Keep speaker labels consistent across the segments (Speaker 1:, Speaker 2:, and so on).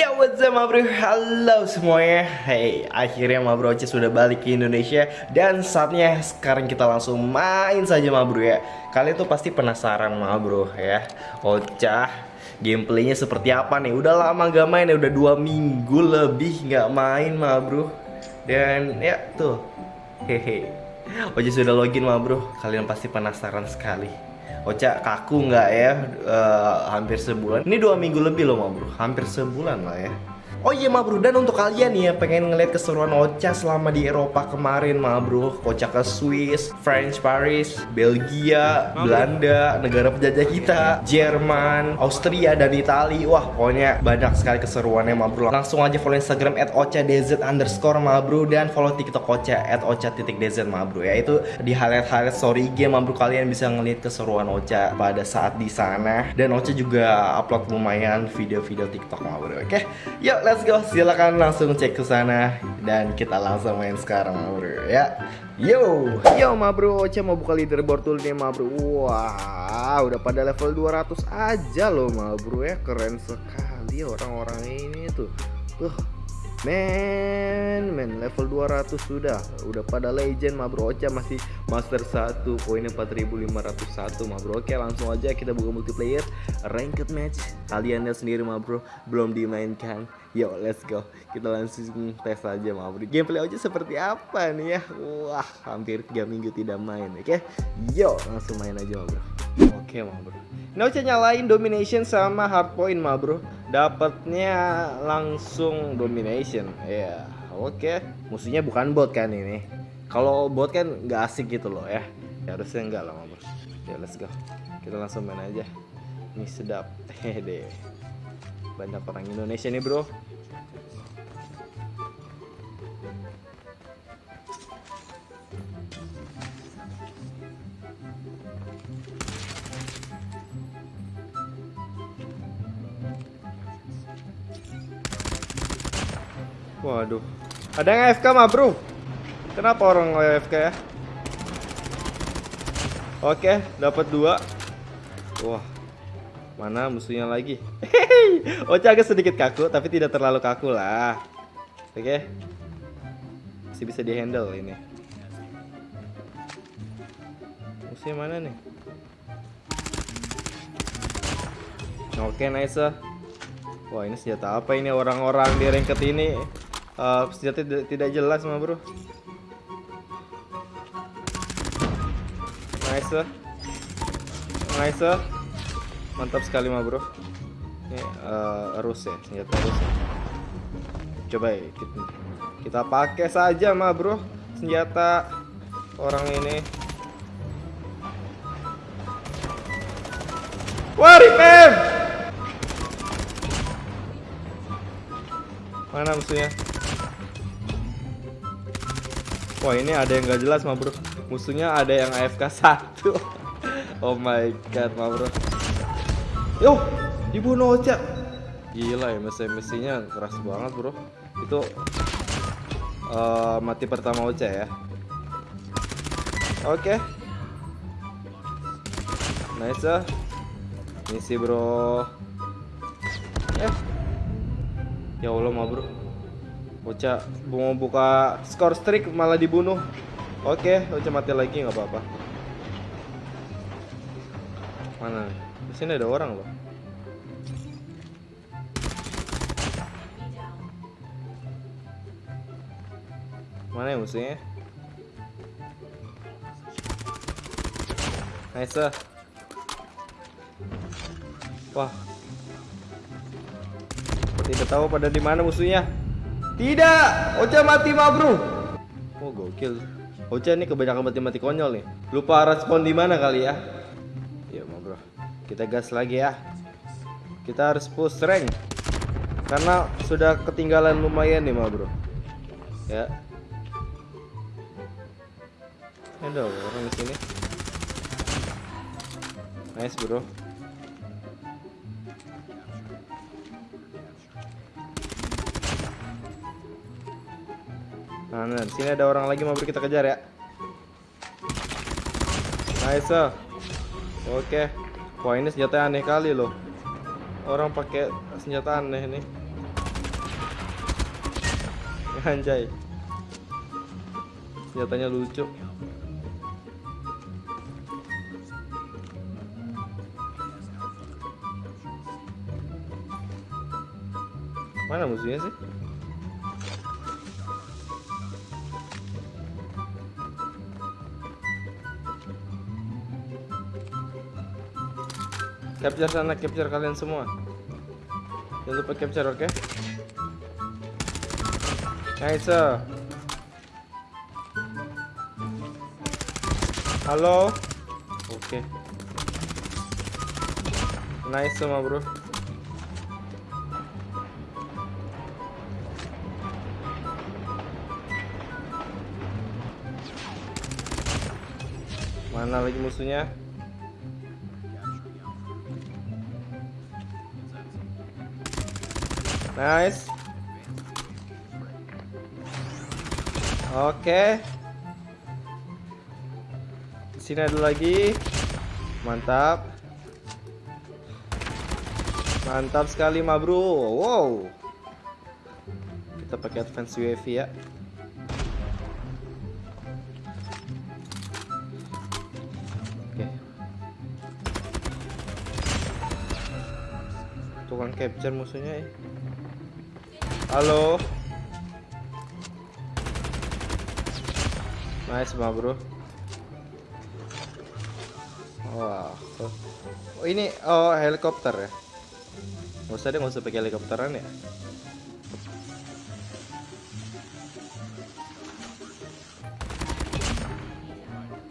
Speaker 1: Ya what's up ma bro, halo semuanya. Hey, akhirnya ma bro Oce sudah balik ke Indonesia. Dan saatnya sekarang kita langsung main saja ma bro ya. Kalian tuh pasti penasaran ma bro ya. Ocah Gameplaynya seperti apa nih? Udah lama gak main ya, udah dua minggu lebih gak main ma bro. Dan ya tuh. Hehe. Oce sudah login ma bro. Kalian pasti penasaran sekali Ocha kaku nggak ya? Uh, hampir sebulan. Ini dua minggu lebih loh ma bro. Hampir sebulan lah ya Oh iya ma bro, dan untuk kalian nih yang pengen ngeliat keseruan Ocha selama di Eropa kemarin ma bro. Ocha ke Swiss, French Paris, Belgia, Belanda, negara penjajah kita Jerman, Austria, dan Italia Wah pokoknya banyak sekali keseruannya ma bro. Langsung aja follow Instagram at ocadz underscore ma bro Dan follow TikTok Ocha at ocha.dz ma bro Ya. Itu di highlight-highlight story game ma bro. Kalian bisa ngeliat keseruan Ocha pada saat di sana. Dan Ocha juga upload lumayan video-video TikTok ma bro Oke, yuk let's go. Silakan langsung cek ke sana dan kita langsung main sekarang, bro ya. Yo, yo ma bro, Ocha mau buka leaderboard dulu nih ma bro. Wah, udah pada level 200 aja loh ma bro ya. Keren sekali orang-orang ini tuh. Tuh, Men, men level 200 sudah. Udah pada legend ma bro. Ocha masih master 1, poinnya 4501 ma bro. Oke, langsung aja kita buka multiplayer ranked match. Kalian lihat sendiri ma bro, belum dimainkan. Yo, let's go. Kita langsung tes aja ma bro. Gameplay Ocha seperti apa nih ya? Wah, hampir 3 minggu tidak main. Oke. Yo, langsung main aja ma bro. Oke ma bro. Ini Ocha nyalain domination sama hard point ma bro. Dapatnya langsung domination. Ya, yeah. oke. Musuhnya bukan bot kan ini. Kalau bot kan nggak asik gitu loh ya. Ya harusnya enggak lah ma bro. Ya let's go. Kita langsung main aja. Ini sedap. Hehe. Banyak orang Indonesia nih bro. Waduh. Ada yang AFK mah, Bro. Kenapa orang AFK ya? Oke, dapat dua. Wah. Mana musuhnya lagi? Ocha agak sedikit kaku, tapi tidak terlalu kaku lah. Oke. Masih bisa dihandle ini. Musuhnya mana nih? Oke, nice. Wah, ini senjata apa ini orang-orang di ranked ini? Uh, senjata tidak, jelas mah bro. Nice nice mantap sekali mah bro. Ini uh, rus ya senjata rus ya. coba ya kita, kita pakai saja mah bro senjata orang ini. Wah mana musuhnya Wah ini ada yang gak jelas mah bro. Musuhnya ada yang AFK satu. Oh my god mah bro. Yo dibunuh Ocha Gila ya mesin-mesinnya keras banget bro. Itu uh, Mati pertama Ocha ya. Oke. Okay. Nice ah. Misi bro. Eh. Ya Allah mah bro Ocha mau buka skor streak malah dibunuh. Oke, Ocha mati lagi nggak apa-apa. Mana? Di sini ada orang loh. Mana ya musuhnya? Nice. Wah. Tidak tahu pada di mana musuhnya. Tidak, Ocha mati ma bro. Oh gokil. Ocha ini kebanyakan mati-mati konyol nih. Lupa respon di mana kali ya? Ya ma bro. Kita gas lagi ya. Kita harus push rank. Karena sudah ketinggalan lumayan nih ma bro. Ya. Ada orang di sini. Nice bro. Sini ada orang lagi mau kita kejar ya. Nice. Oke. Wah, ini senjata aneh kali loh. Orang pakai senjata aneh nih. Anjay. Senjatanya lucu. Mana musuhnya sih? Capture sana, capture kalian semua. Jangan lupa capture, oke? Okay? Nice. Halo. Oke. Okay. Nice semua, Bro. Mana lagi musuhnya? Nice. Oke. Sini ada lagi. Mantap. Mantap sekali, ma bro. Wow. Kita pakai advance UAV ya. Tukang capture musuhnya ya. Halo. Nice mah bro. Wah. Oh ini oh helikopter ya. Gak usah deh, gak usah pakai helikopteran ya.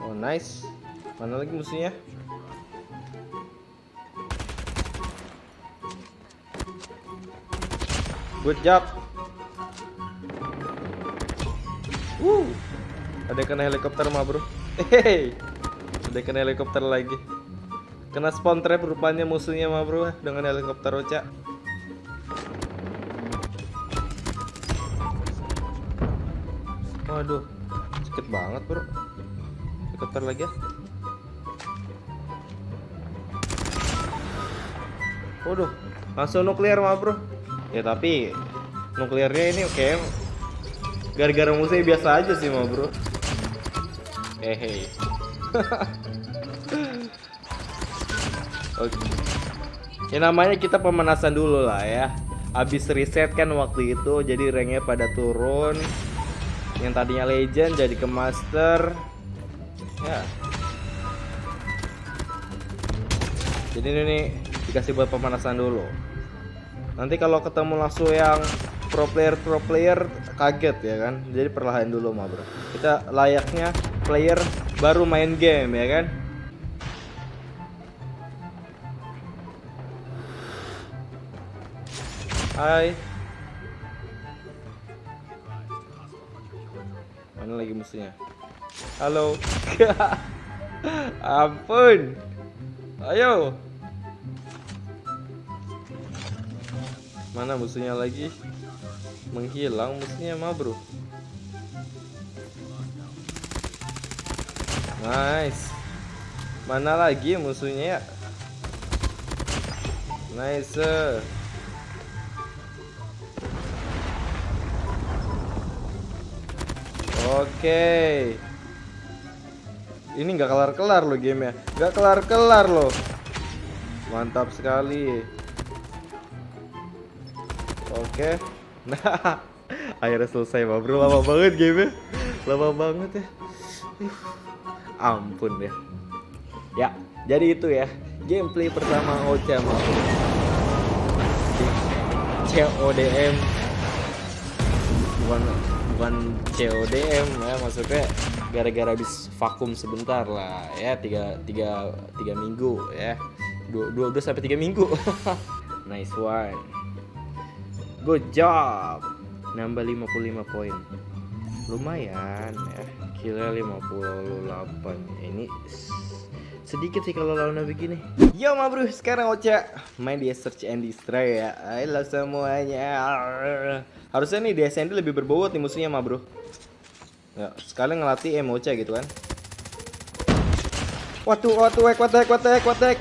Speaker 1: Oh nice. Mana lagi musuhnya? Good job. Uh. Ada kena helikopter mah, Bro. Hehehe. Ada kena helikopter lagi. Kena spawn trap rupanya musuhnya mah, Bro, dengan helikopter Ocha. Waduh. Sakit banget, Bro. Helikopter lagi ya. Waduh, langsung nuklir mah, Bro. Ya tapi nuklirnya ini oke gara-gara musuhnya biasa aja sih mah bro. Hehe. Oke. Ya namanya kita pemanasan dulu lah ya. Habis reset kan waktu itu jadi ranknya pada turun. Yang tadinya legend jadi ke master. Ya. Jadi ini nih dikasih buat pemanasan dulu nanti kalau ketemu langsung yang pro player pro player kaget ya kan? Jadi perlahan dulu mah bro. Kita layaknya player baru main game ya kan? Hai. Mana lagi musuhnya? Halo. Ampun. Ayo Mana musuhnya lagi? Menghilang musuhnya mah bro Nice. Mana lagi musuhnya ya? Nice Oke. Ini nggak kelar-kelar loh game ya Nggak kelar-kelar loh. Mantap sekali Oke. Nah, akhirnya selesai, Bang Bro. Lama banget game Lama banget ya. Ampun ya. Ya, jadi itu ya. Gameplay pertama Ocha mau CODM bukan bukan CODM ya maksudnya gara-gara habis vakum sebentar lah ya tiga tiga tiga minggu ya dua dua, dua sampai tiga minggu nice one Good job. Nambah 55 poin. Lumayan ya. Kira 58. Ini sedikit sih kalau lawannya begini. Yo ma bro, sekarang Ocha main di Search and Destroy ya. Halo semuanya. Harusnya nih di SND lebih berbobot nih musuhnya ma bro. Ya, sekalian ngelatih emo Ocha gitu kan. Waduh, waduh, wek, watek, watek, watek.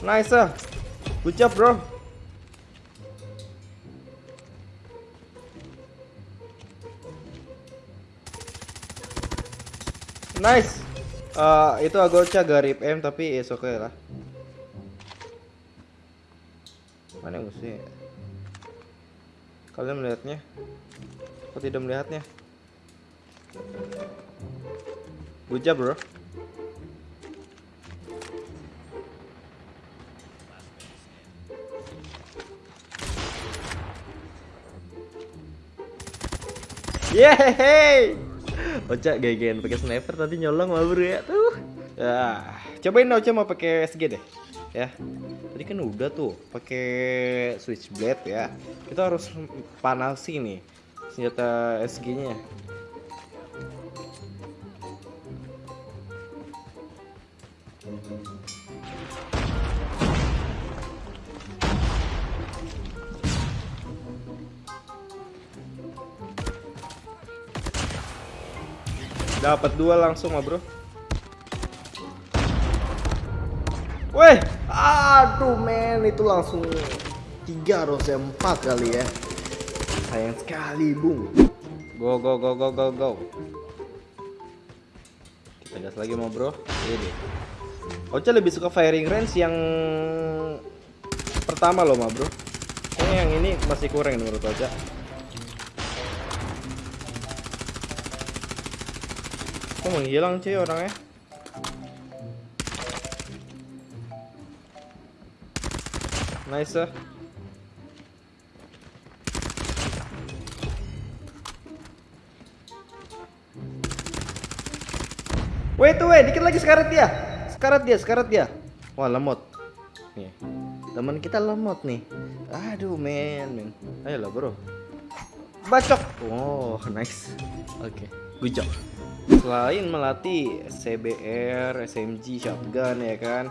Speaker 1: Nice, ah. Good job, bro. Nice. Uh, itu Agocha garip M tapi is oke okay lah. Mana musuhnya? Kalian melihatnya? Kok tidak melihatnya? Job, bro. Yeay! Ocha gegen pakai sniper tadi nyolong mah bro ya tuh. Ya, cobain Ocha mau pakai SG deh. Ya. Tadi kan udah tuh pakai switchblade ya. Kita harus panasi nih senjata SG-nya. Dapat dua langsung mah, Bro. Weh, aduh men itu langsung tiga harusnya empat kali ya. Sayang sekali, Bung. Go go go go go go. Kita gas lagi mau, Bro. Ini. Ocha lebih suka firing range yang pertama loh, mah, Bro. Kayaknya yang ini masih kurang menurut Ocha. Kok menghilang cuy orangnya? Nice ah. Wait wait, dikit lagi sekarat dia. Sekarat dia, sekarat dia. Wah, lemot. Nih. Teman kita lemot nih. Aduh, men, men. Ayolah, Bro. Bacok. Oh, nice. Oke, okay. good job selain melatih CBR, SMG, shotgun ya kan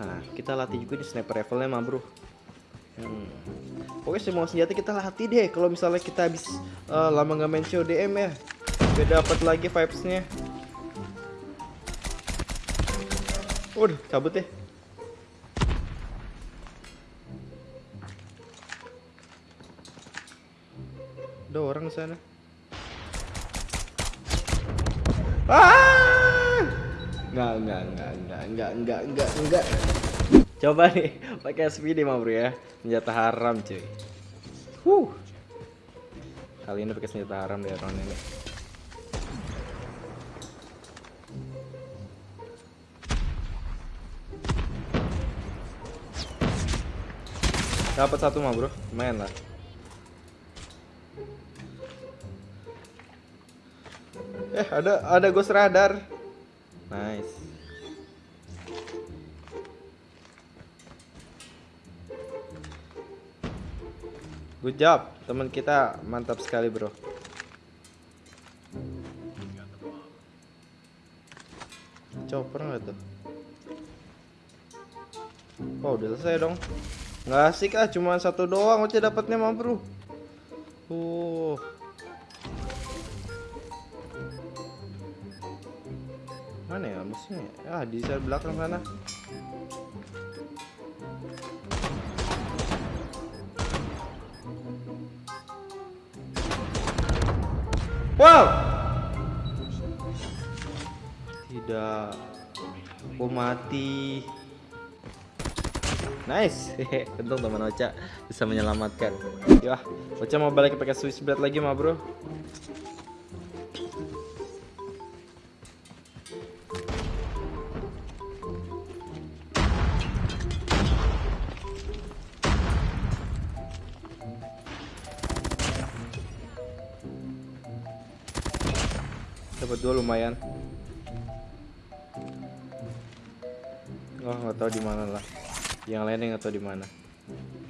Speaker 1: nah kita latih juga di sniper rifle-nya mah bro hmm. pokoknya semua senjata kita latih deh kalau misalnya kita habis uh, lama nggak main CODM ya biar dapat lagi vibes-nya Waduh, cabut deh. Ada orang sana. Ah! Enggak, enggak, enggak, enggak, enggak, enggak, enggak, enggak. Coba nih pakai SPD mah bro ya. Senjata haram cuy. Huh. Kali ini pakai senjata haram deh round ini. Dapat satu mah bro, main lah. Eh, ada ada ghost radar. Nice. Good job, teman kita mantap sekali, Bro. Chopper nggak tuh? Oh, udah selesai dong. Nggak asik ah, cuma satu doang aja dapatnya mah, Bro. Uh. Mana ya musuhnya? Ah, di sel belakang sana. Wow! Tidak. Aku mati. Nice. Untung teman Ocha bisa menyelamatkan. Ya, Ocha mau balik pakai Swiss blade lagi mah, Bro. Dapat dua lumayan. Oh nggak tahu di mana lah. Yang lainnya nggak tahu di mana.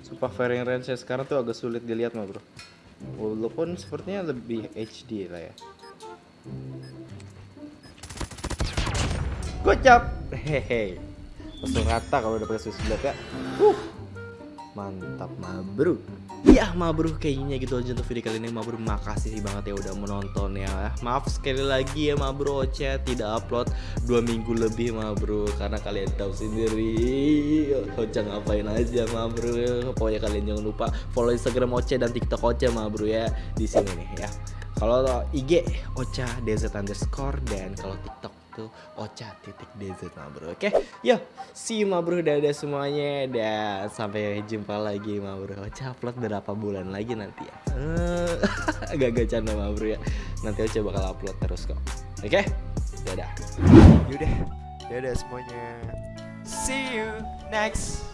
Speaker 1: Sumpah firing range saya sekarang tuh agak sulit dilihat mah bro. Walaupun sepertinya lebih HD lah ya. Gocap! Hehe langsung rata kalau udah pakai blade ya. Uh mantap mah bro Ya mabrur kayaknya gitu aja untuk video kali ini. Mabrur makasih banget ya udah menonton ya. Maaf sekali lagi ya Mabrur Oce tidak upload dua minggu lebih Mabrur Karena kalian tahu sendiri. Oce ngapain aja Mabrur Pokoknya kalian jangan lupa follow Instagram Oce dan TikTok Oce Mabrur ya. Di sini nih ya. Kalau IG Ocha DZ underscore dan kalau TikTok itu Ocha titik DZ ma bro Oke see you ma bro dadah semuanya. Dan sampai jumpa lagi ma bro Ocha upload berapa bulan lagi nanti ya? Agak-agak canda ma bro ya. Nanti Ocha bakal upload terus kok. Oke dadah.
Speaker 2: Yaudah, dadah semuanya. See you next